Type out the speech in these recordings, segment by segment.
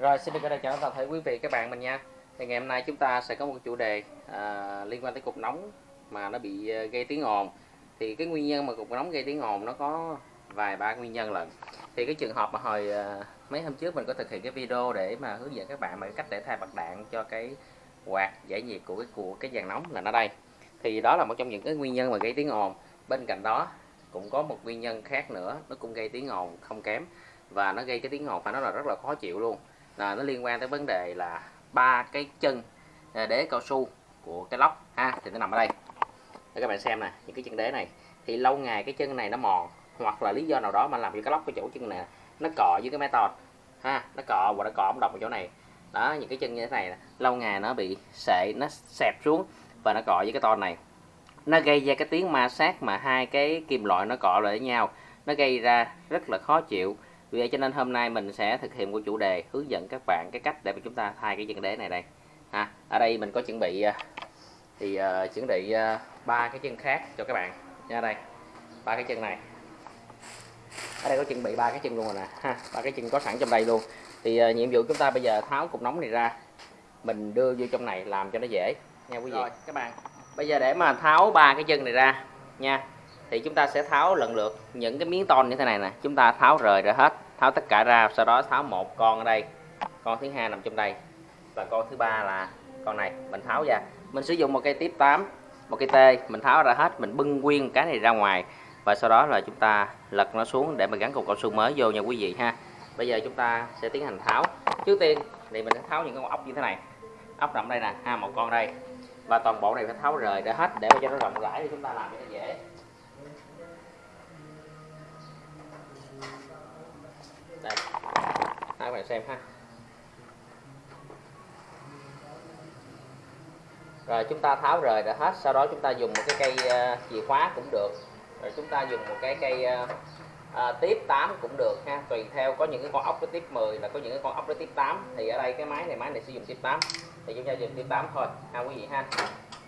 Rồi xin được chào toàn thể quý vị các bạn mình nha. Thì ngày hôm nay chúng ta sẽ có một chủ đề à, liên quan tới cục nóng mà nó bị à, gây tiếng ồn. Thì cái nguyên nhân mà cục nóng gây tiếng ồn nó có vài ba nguyên nhân lận. Thì cái trường hợp mà hồi à, mấy hôm trước mình có thực hiện cái video để mà hướng dẫn các bạn mà cách để thay bạc đạn cho cái quạt giải nhiệt của cái của cái dàn nóng là nó đây. Thì đó là một trong những cái nguyên nhân mà gây tiếng ồn. Bên cạnh đó cũng có một nguyên nhân khác nữa nó cũng gây tiếng ồn không kém và nó gây cái tiếng ồn phải nói là rất là khó chịu luôn là nó liên quan tới vấn đề là ba cái chân ờ, đế cao su của cái lóc, ha, thì nó nằm ở đây. Để các bạn xem nè, những cái chân đế này. Thì lâu ngày cái chân này nó mòn, hoặc là lý do nào đó mà làm cho cái lóc cái chỗ chân này nó cọ với cái máy ha, nó cọ và nó cọ đồng ở chỗ này. Đó, những cái chân như thế này lâu ngày nó bị sệ, nó xẹp xuống và nó cọ với cái to này. Nó gây ra cái tiếng ma sát mà hai cái kim loại nó cọ lại với nhau, nó gây ra rất là khó chịu vì vậy cho nên hôm nay mình sẽ thực hiện một chủ đề hướng dẫn các bạn cái cách để mà chúng ta thay cái chân đế này đây. Ha ở đây mình có chuẩn bị à, thì uh, chuẩn bị à, ba uh, cái chân khác cho các bạn. Nha đây ba cái chân này. Ở đây có chuẩn bị ba cái chân luôn rồi nè. Ha ba cái chân có sẵn trong đây luôn. Thì uh, nhiệm vụ chúng ta bây giờ tháo cục nóng này ra. Mình đưa vô trong này làm cho nó dễ. Nha quý vị. Rồi các bạn. Bây giờ để mà tháo ba cái chân này ra. Nha thì chúng ta sẽ tháo lần lượt những cái miếng tôn như thế này nè. Chúng ta tháo rời ra hết, tháo tất cả ra, sau đó tháo một con ở đây, con thứ hai nằm trong đây, và con thứ ba là con này, mình tháo ra. Mình sử dụng một cây tiếp 8 một cây tê, mình tháo ra hết, mình bưng nguyên cái này ra ngoài, và sau đó là chúng ta lật nó xuống để mình gắn cục cao su mới vô nha quý vị ha. Bây giờ chúng ta sẽ tiến hành tháo. Trước tiên thì mình sẽ tháo những con ốc như thế này. Ốc nằm đây nè, ha, một con đây. Và toàn bộ này phải tháo rời ra hết để cho nó rộng rãi thì chúng ta làm cho nó dễ. Đây. Hai bạn xem ha. Rồi chúng ta tháo rời đã hết sau đó chúng ta dùng một cái cây uh, chìa khóa cũng được. Rồi chúng ta dùng một cái cây uh, uh, tiếp 8 cũng được ha. Tùy theo có những cái con ốc cái tiếp 10 là có những cái con ốc cái tiếp 8 thì ở đây cái máy này máy này sử dụng tiếp 8 thì chúng ta dùng tiếp 8 thôi ha quý vị ha.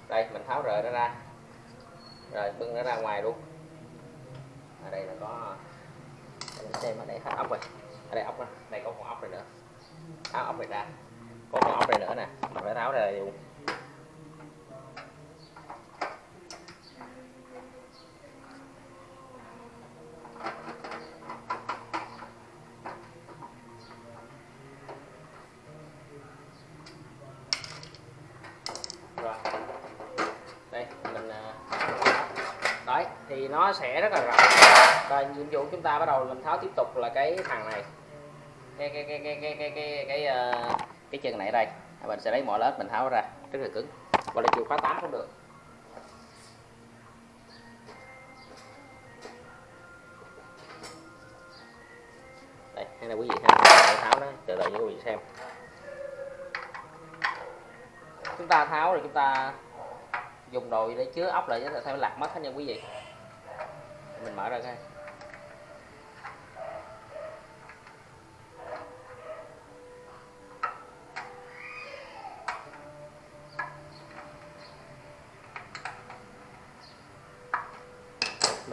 Đây mình tháo rời nó ra. Rồi bưng nó ra ngoài luôn. Ở đây là có mình xem ở đây hết ốc rồi ở đây ốc nè đây có con ốc này nữa. Tháo ốc này ra. Có con ốc này nữa nè, mình phải tháo ra luôn. Đây, mình à, đấy, thì nó sẽ rất là rộng. Và nhiệm vụ chúng ta bắt đầu mình tháo tiếp tục là cái thằng này cái cái cái cái cái cái cái cái, uh, cái chân này đây. À, mình sẽ lấy mỏ lết mình tháo ra rất là cứng. Và là chịu khóa 8 cũng được. Đây hay là quý vị ha. Tháo nó, chờ đợi cho quý vị xem. Chúng ta tháo rồi chúng ta dùng đồ để chứa ốc lại để theo lạc mất hết nha quý vị. Mình mở ra coi.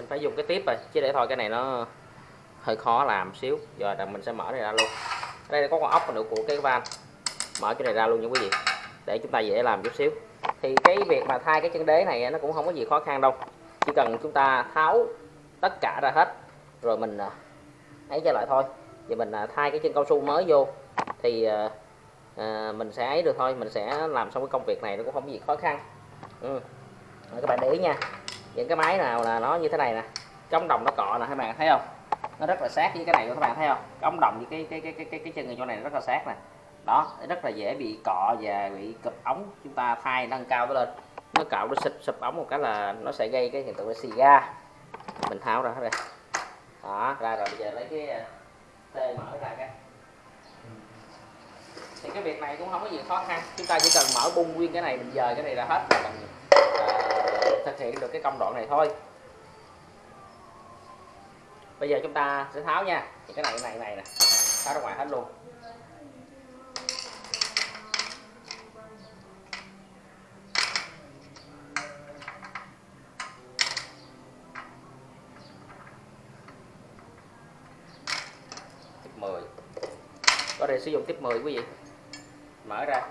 Phải dùng cái tiếp rồi chứ để thôi cái này nó hơi khó làm xíu. Giờ là mình sẽ mở này ra luôn. Ở đây có con ốc nữa của cái van. Mở cái này ra luôn nha quý vị. Để chúng ta dễ làm chút xíu. Thì cái việc mà thay cái chân đế này nó cũng không có gì khó khăn đâu. Chỉ cần chúng ta tháo tất cả ra hết rồi mình à, ấy cho lại thôi. Thì mình à, thay cái chân cao su mới vô thì à, à, mình sẽ ấy được thôi. Mình sẽ làm xong cái công việc này nó cũng không có gì khó khăn. Ừ. các bạn để ý nha những cái máy nào là nó như thế này nè cái ống đồng nó cọ nè các bạn thấy không? Nó rất là sát với cái này các bạn thấy không? Cái ống đồng với cái cái cái cái cái, cái chân ở chỗ này rất là sát nè. Đó rất là dễ bị cọ và bị cụp ống chúng ta thay nâng cao nó lên. Nó cạo nó xịt sụp ống một cái là nó sẽ gây cái hiện tượng là xì ga. Mình tháo ra hết đây. Đó ra rồi bây giờ lấy cái ờ, tê mở ra cái. Thì cái việc này cũng không có gì khó khăn. Chúng ta chỉ cần mở bung nguyên cái này mình dời cái này ra hết là mình uh, thực hiện được cái công đoạn này thôi. Bây giờ chúng ta sẽ tháo nha. Thì cái này cái này này nè. Tháo ra ngoài hết luôn. Thể sử dụng tiếp 10 quý vị. Mở ra.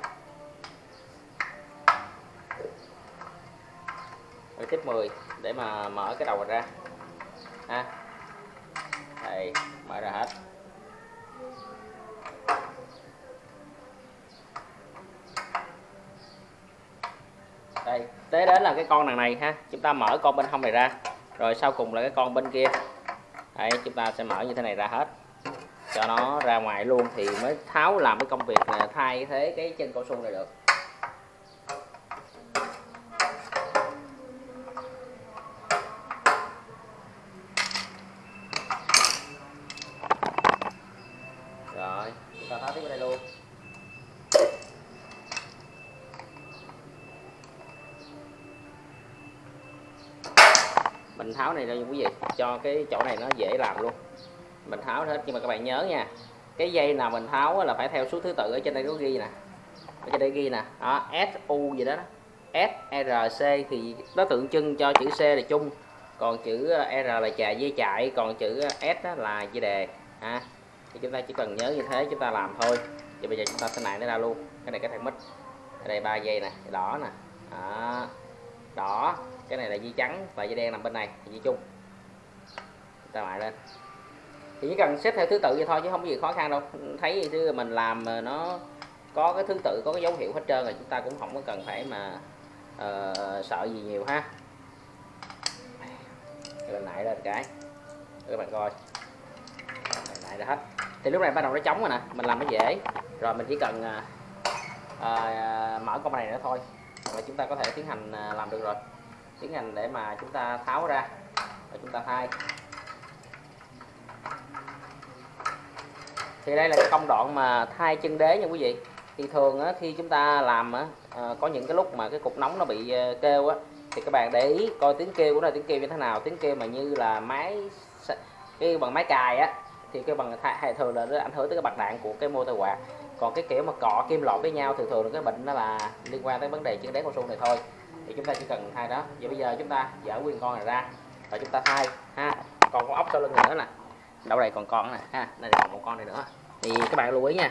Rồi tiếp 10 để mà mở cái đầu ra. Ha. Đây, mở ra hết. Đây, tới đến là cái con đằng này ha. Chúng ta mở con bên hông này ra. Rồi sau cùng là cái con bên kia. Đây, chúng ta sẽ mở như thế này ra hết. Cho nó ra ngoài luôn thì mới tháo làm cái công việc là thay thế cái chân cao su này được rồi chúng ta tháo tiếp vào đây luôn mình tháo này đây, quý vị, cho cái chỗ này nó dễ làm luôn. Mình tháo hết, nhưng mà các bạn nhớ nha, cái dây nào mình tháo là phải theo số thứ tự, ở trên đây có ghi nè. Ở trên đây ghi nè, đó, S U gì đó S R C thì nó tượng trưng cho chữ C là chung, còn chữ ờ, R là chạy dây chạy còn chữ ờ, S là dây đề, ha. Thì chúng ta chỉ cần nhớ như thế, chúng ta làm thôi. Thì bây giờ chúng ta sẽ nại nó ra luôn, cái này cái thằng mít. Ở đây ba dây nè, đỏ nè, đó. đỏ cái này là dây trắng và dây đen nằm bên này dây chung. Ta lại lên. Thì chỉ cần xếp theo thứ tự vậy thôi chứ không có gì khó khăn đâu. Thấy gì chứ mình làm nó có cái thứ tự có cái dấu hiệu hết trơn rồi chúng ta cũng không có cần phải mà uh, sợ gì nhiều ha. Lên lại lên cái. Các bạn coi. Lại ra hết. Thì lúc này bắt đầu nó trống rồi nè mình làm nó dễ rồi mình chỉ cần uh, uh, mở con này nữa thôi. Và chúng ta có thể tiến hành uh, làm được rồi tiến hành để mà chúng ta tháo ra và chúng ta thay. Thì đây là cái công đoạn mà thay chân đế nha quý vị. Thì thường á, khi chúng ta làm á, ờ, có những cái lúc mà cái cục nóng nó bị ờ, kêu á thì các bạn để ý coi tiếng kêu của nó tiếng kêu như thế nào. Tiếng kêu mà như là máy cái bằng máy cài á thì cái bằng thay thường là nó ảnh hưởng tới cái bạc đạn của cái motor quạt. Còn cái kiểu mà cọ kim loại với nhau thường thường là cái bệnh nó là liên quan tới vấn đề chân đế cao su này thôi thì chúng ta chỉ cần thay đó. Vậy bây giờ chúng ta dỡ nguyên con này ra và chúng ta thay, ha. Còn con ốc sau lưng nữa nè. Đâu đây còn con nè, ha. Đây còn một con này nữa. Thì các bạn lưu ý nha.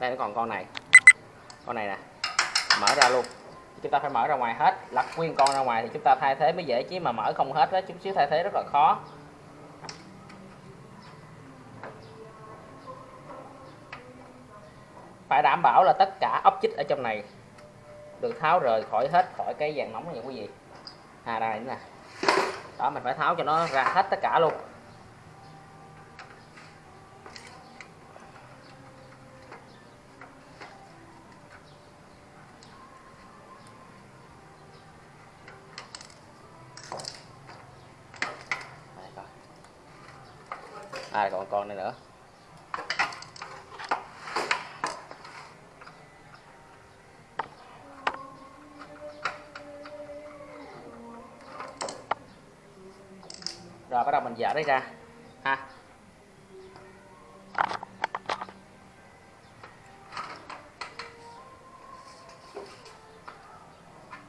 Đây nó còn con này. Con này nè. Mở ra luôn. Chúng ta phải mở ra ngoài hết, lật nguyên con ra ngoài thì chúng ta thay thế mới dễ, chứ mà mở không hết đó chút xíu thay thế rất là khó. Phải đảm bảo là tất cả ốc chích ở trong này được tháo rời khỏi hết khỏi cái vàng nóng này quý vị. À đây nè đó, mình phải tháo cho nó ra hết tất cả luôn. À còn con này nữa. Rồi đấy ra. Ha.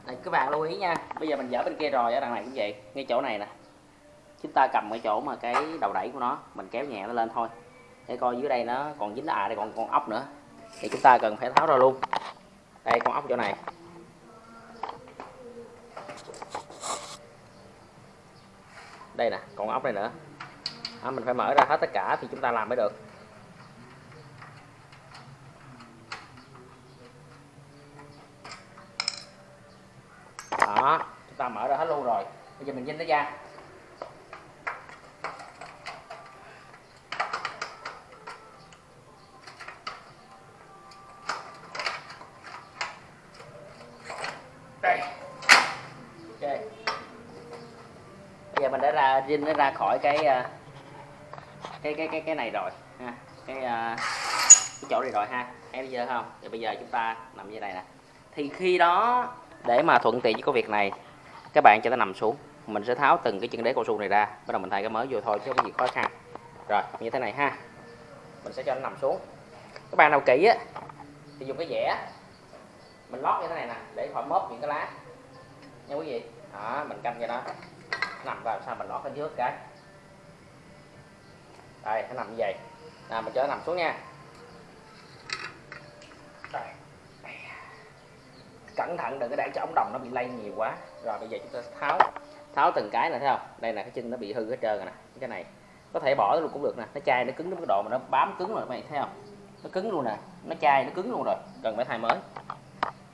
Đây, các bạn lưu ý nha. Bây giờ mình dở bên kia rồi ở đằng này cũng vậy ngay chỗ này nè. Chúng ta cầm cái chỗ mà cái đầu đẩy của nó mình kéo nhẹ nó lên thôi. Để coi dưới đây nó còn dính à đây còn con ốc nữa. Thì chúng ta cần phải tháo ra luôn. Đây con ốc chỗ này. Đây nè còn ốc này nữa. À, mình phải mở ra hết tất cả thì chúng ta làm mới được. Đó chúng ta mở ra hết luôn rồi. Bây giờ mình vinh nó ra đây ok bây giờ mình nó ra khỏi cái ờ, cái cái cái cái này rồi, ha. Cái ờ, cái chỗ này rồi ha. Em bây giờ không? Thì bây giờ chúng ta nằm như này nè. Thì khi đó, để mà thuận tiện với cái việc này, các bạn cho nó nằm xuống. Mình sẽ tháo từng cái chân đế cao su này ra. Bắt đầu mình thay cái mới vô thôi, chứ không có gì khó khăn. Rồi, như thế này ha. Mình sẽ cho nó nằm xuống. Các bạn nào kỹ á, thì dùng cái dẻ. Mình lót như thế này nè, để khỏi móp những cái lá. Nha quý vị. Đó, mình canh cho nó nằm vào sao mình lót ở dưới cái? Đây nó nằm như vậy. Nào mình cho nó nằm xuống nha. Cẩn thận đừng có để cho ống đồng nó bị lây nhiều quá. Rồi bây giờ chúng ta tháo tháo từng cái này thấy không? Đây là cái chân nó bị hư hết trơn rồi nè. Cái này có thể bỏ luôn cũng được nè. Nó chai nó cứng đến mức độ mà nó bám cứng rồi mày thấy không? Nó cứng luôn nè. Nó chai nó cứng luôn rồi. Cần phải thay mới.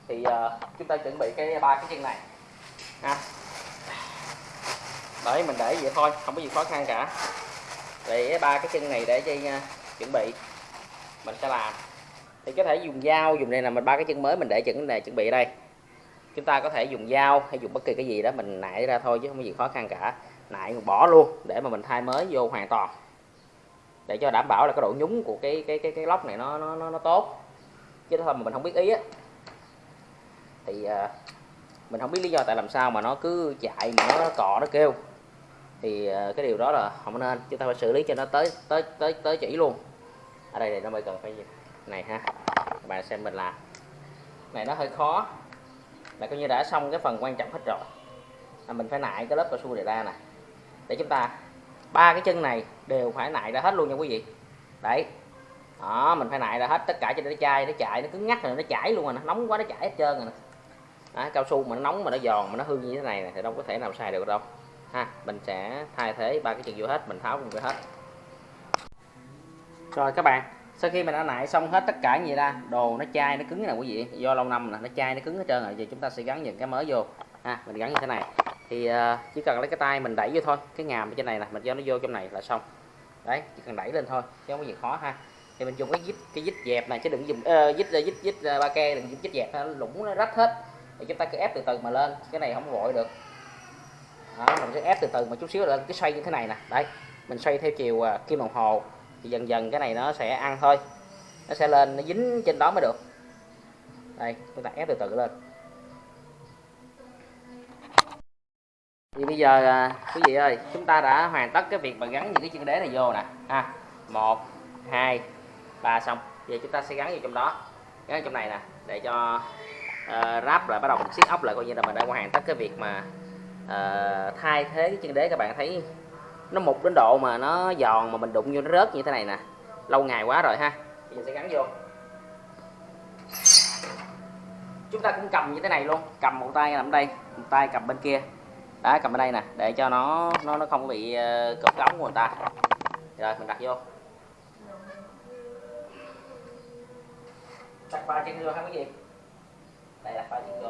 Thì uh, chúng ta chuẩn bị cái ba cái chân này. Ha đấy mình để vậy thôi không có gì khó khăn cả. Thì ba cái chân này để cho uh, à, chuẩn bị. Mình sẽ làm. Thì có thể dùng dao dùng đây là mình ba cái chân mới mình để chuẩn này chuẩn bị ở đây. Chúng ta có thể dùng dao hay dùng bất kỳ cái gì đó mình nại ra thôi chứ không có gì khó khăn cả. Nại bỏ luôn để mà mình thay mới vô hoàn toàn. Để cho đảm bảo là cái độ nhúng của cái cái cái cái lóc này nó nó nó, nó tốt. Chứ thôi mà mình không biết ý á. Thì uh, mình không biết lý do tại làm sao mà nó cứ chạy mà nó cọ nó kêu thì ờ, cái điều đó là không nên chúng ta phải xử lý cho nó tới tới tới tới chỉ luôn. Ở đây thì nó mới cần phải gì này ha các bạn xem mình làm. Này nó hơi khó. Là coi như đã xong cái phần quan trọng hết rồi. Là mình phải nại cái lớp cao su này ra nè để chúng ta ba cái chân này đều phải nại ra hết luôn nha quý vị. Đấy. Đó mình phải nại ra hết tất cả cho nó chai nó chạy nó cứng ngắt rồi nó chảy luôn rồi nó nóng quá nó chảy hết trơn rồi nè. Đó, cao su mà nó nóng mà nó giòn mà nó hư như thế này, này thì đâu có thể nào xài được đâu ha mình sẽ thay thế ba cái chân vô hết mình tháo luôn hết. Rồi các bạn sau khi mình đã nại xong hết tất cả gì ra đồ nó chai nó cứng nè quý vị? Do lâu năm nè nó chai nó cứng hết trơn rồi giờ chúng ta sẽ gắn những cái mới vô. Ha mình gắn như thế này. Thì uh, chỉ cần lấy cái tay mình đẩy vô thôi cái ngàm ở trên này nè mình cho nó vô trong này là xong. Đấy chỉ cần đẩy lên thôi chứ không có gì khó ha. Thì mình dùng cái dít cái dít dẹp này chứ đừng dùng ờ, uh, dít dít ờ, dít ba ke đừng dùng dít dẹp nó lủng nó rách hết. Thì chúng ta cứ ép từ từ mà lên cái này không vội được đó, mình sẽ ép từ từ một chút xíu lên cái xoay như thế này nè. Đấy mình xoay theo chiều à, kim đồng hồ. Thì dần dần cái này nó sẽ ăn thôi. Nó sẽ lên nó dính trên đó mới được. Đây chúng ta ép từ từ lên. Thì bây giờ à, quý vị ơi chúng ta đã hoàn tất cái việc mà gắn những cái chân đế này vô nè. Ha một hai ba xong. Giờ chúng ta sẽ gắn vào trong đó. Gắn trong này nè để cho uh, ráp lại bắt đầu mình siết ốc lại coi như là mình đã hoàn tất cái việc mà uh, thay thế cái chân đế các bạn thấy nó mục đến độ mà nó giòn mà mình đụng vô nó rớt như thế này nè. Lâu ngày quá rồi ha. Bây giờ sẽ gắn vô. Chúng ta cũng cầm như thế này luôn. Cầm một tay nằm đây một tay cầm bên kia. Đó cầm ở đây nè để cho nó nó nó không bị uh, cột cống của người ta. Rồi mình đặt vô. Đặt ba chân vô hay cái gì. Đây là ba chân vô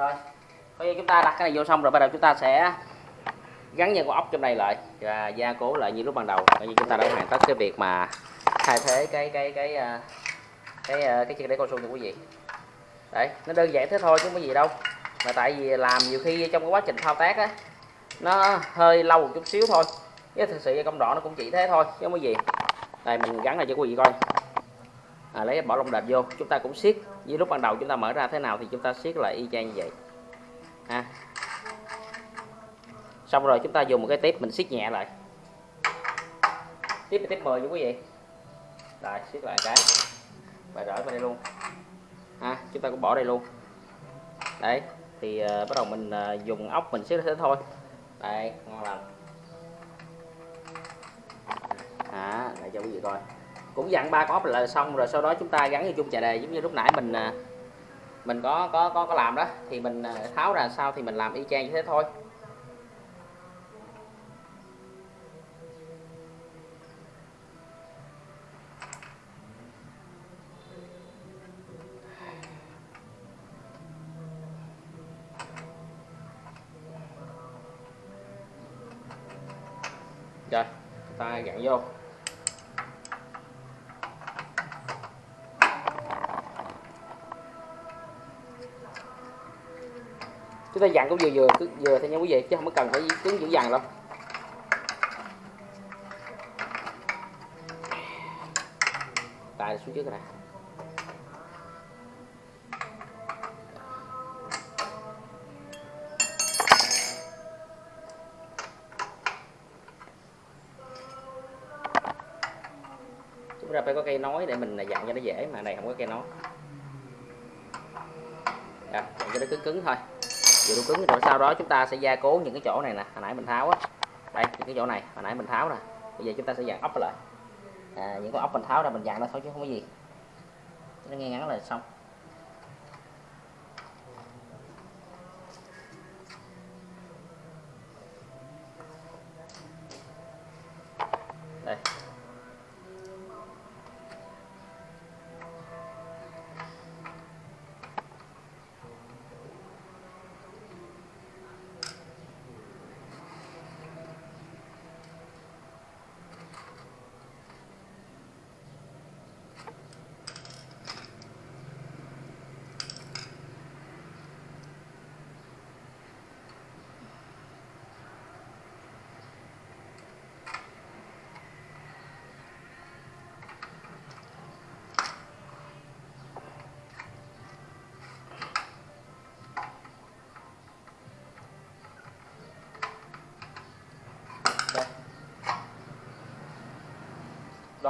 rồi bây giờ chúng ta đặt cái này vô xong rồi bắt đầu chúng ta sẽ gắn dây con ốc trong này lại và gia cố lại như lúc ban đầu. Coi như chúng ta đã hoàn tất cái việc mà thay thế cái cái cái ờ, cái cái, cái chiếc đế cao su cho quý vị. Đấy nó đơn giản thế thôi chứ không có gì đâu. Mà tại vì làm nhiều khi trong cái quá trình thao tác á nó hơi lâu một chút xíu thôi. Chứ thực sự công đoạn nó cũng chỉ thế thôi chứ không có gì. Đây mình gắn lại cho quý vị coi. À, lấy bỏ lông đệm vô. Chúng ta cũng siết. Như lúc ban đầu chúng ta mở ra thế nào thì chúng ta siết lại y chang như vậy. Ha xong rồi chúng ta dùng một cái tiếp mình siết nhẹ lại. Tiếp tiếp 10 nha quý vị. Rồi siết lại cái. Và rỡ vào đây luôn. Ha chúng ta cũng bỏ đây luôn. Đấy thì uh, bắt đầu mình uh, dùng ốc mình siết thế thôi. Đây ngon lành. À để cho quý vị coi. Cũng dặn ba con ốc là xong rồi sau đó chúng ta gắn vô chung chà đề giống như lúc nãy mình uh, mình có có có có làm đó. Thì mình tháo ra sao thì mình làm y chang như thế thôi. Hai gạn vô? Chúng ta dặn cũng vừa vừa, cứ vừa thôi nha quý vị, chứ không có cần phải cứng dữ dằn đâu. Tại xuống trước này nối để mình là dặn cho nó dễ mà này không có cây nối à, cho nó cứng cứng thôi. Vừa đủ cứng rồi sau đó chúng ta sẽ gia cố những cái chỗ này nè. Hồi nãy mình tháo á. Đây những cái chỗ này hồi nãy mình tháo nè. Bây giờ chúng ta sẽ dặn ốc lại. À, những cái ốc mình tháo ra mình dặn nó thôi chứ không có gì. Nó nghe ngắn là xong.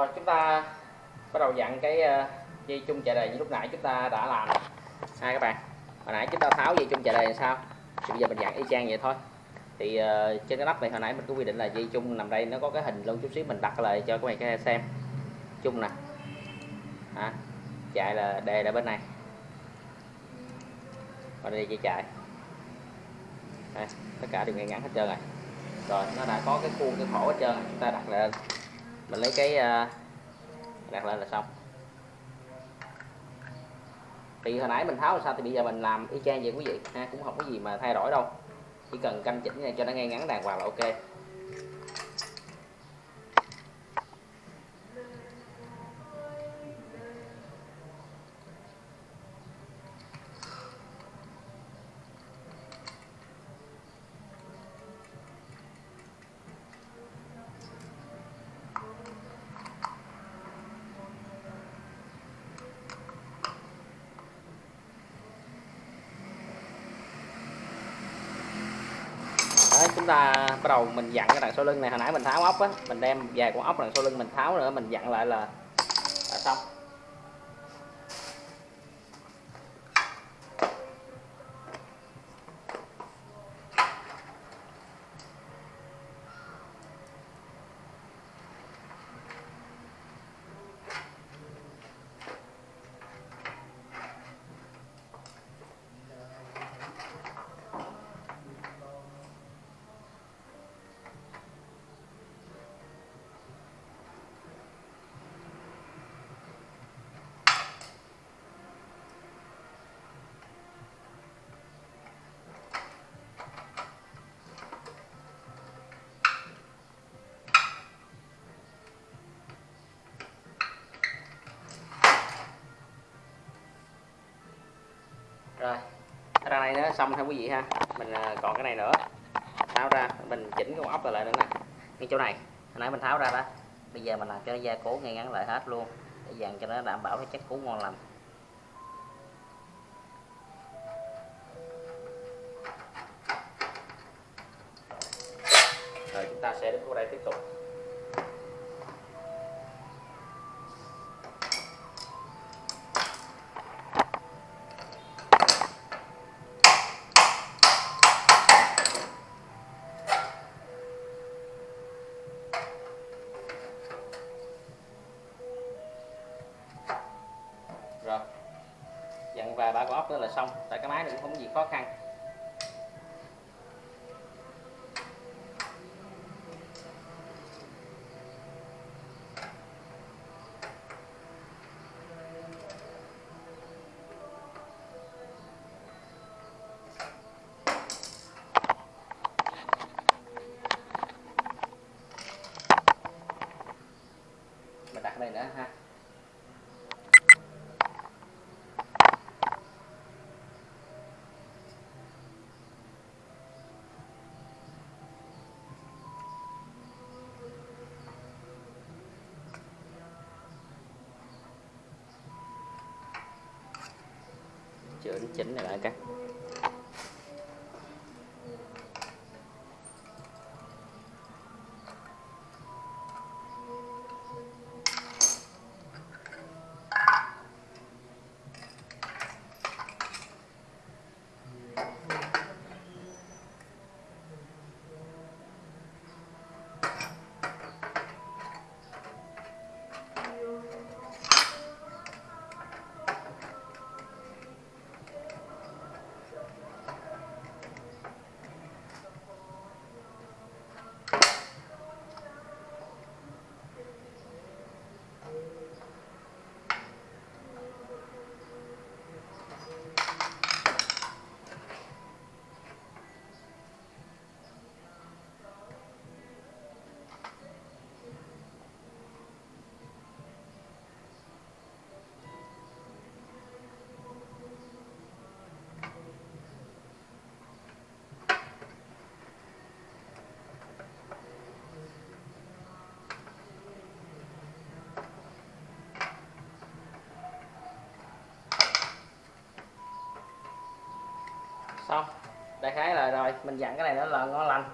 Rồi chúng ta bắt đầu dặn cái ờ, dây chung chạy đề như lúc nãy chúng ta đã làm. Hai các bạn hồi nãy chúng ta tháo dây chung chạy đề làm sao? Thì bây giờ mình dặn y chang vậy thôi. Thì uh, trên cái nắp này hồi nãy mình có quy định là dây chung nằm đây nó có cái hình luôn chút xíu mình đặt lại cho các bạn cái xem. Chung nè. À, chạy là đề là bên này. Và đây dây chạy. Tất cả đều ngay ngắn hết trơn rồi. Rồi nó đã có cái khuôn cái khổ hết trơn chúng ta đặt lên mình lấy cái ờ, đặt lên là xong. Thì hồi nãy mình tháo là sao thì bây giờ mình làm y chang vậy quý vị. Ha, cũng không có gì mà thay đổi đâu. Chỉ cần canh chỉnh này cho nó ngay ngắn đàng hoàng là ok. Ta bắt đầu mình dặn cái đằng sau lưng này. Hồi nãy mình tháo ốc á mình đem về con ốc đằng sau lưng mình tháo nữa mình dặn lại là, là xong. Xong theo quý vị ha. Mình à, còn cái này nữa. Tháo ra, mình chỉnh cái ốc lại lại nữa nè. Cái chỗ này. Hồi nãy mình tháo ra đó. Bây giờ mình làm cho nó gia cố ngay ngắn lại hết luôn. Để dàn cho nó đảm bảo cái chất cú ngon lành. Vài ba con ốc nữa là xong. Tại cái máy này cũng không có gì khó khăn. Chỉnh chỉnh này lại các xong đại khái là rồi mình dặn cái này nữa là ngon lành.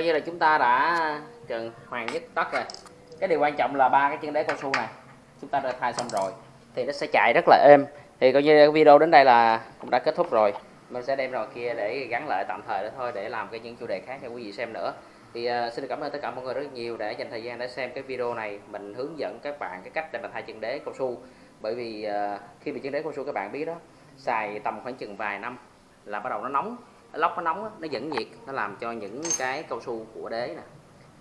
Coi như là chúng ta đã gần hoàn nhất tất rồi. Cái điều quan trọng là ba cái chân đế cao su này chúng ta đã thay xong rồi thì nó sẽ chạy rất là êm. Thì coi như video đến đây là cũng đã kết thúc rồi. Mình sẽ đem rồi kia để gắn lại tạm thời đó thôi để làm cái những chủ đề khác cho quý vị xem nữa. Thì uh, xin được cảm ơn tất cả mọi người rất nhiều đã dành thời gian để xem cái video này. Mình hướng dẫn các bạn cái cách để mà thay chân đế cao su. Bởi vì uh, khi bị chân đế cao su các bạn biết đó xài tầm khoảng chừng vài năm là bắt đầu nó nóng lóc nó nóng nó dẫn nhiệt nó làm cho những cái cao su của đế nè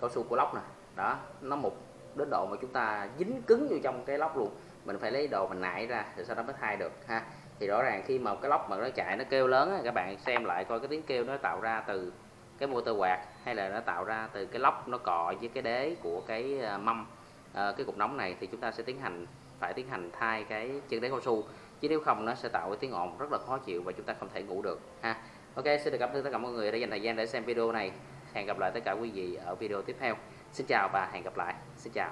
cao su của lóc nè đó nó mục đến độ mà chúng ta dính cứng vô trong cái lóc luôn. Mình phải lấy đồ mình nại ra rồi sau đó mới thay được ha. Thì rõ ràng khi mà cái lóc mà nó chạy nó kêu lớn các bạn xem lại coi cái tiếng kêu nó tạo ra từ cái motor quạt hay là nó tạo ra từ cái lóc nó cọ với cái đế của cái ờ, mâm à, cái cục nóng này thì chúng ta sẽ tiến hành phải tiến hành thay cái chân đế cao su. Chứ nếu không nó sẽ tạo cái tiếng ồn rất là khó chịu và chúng ta không thể ngủ được ha ok, xin được cảm ơn tất cả mọi người đã dành thời gian để xem video này. Hẹn gặp lại tất cả quý vị ở video tiếp theo. Xin chào và hẹn gặp lại. Xin chào.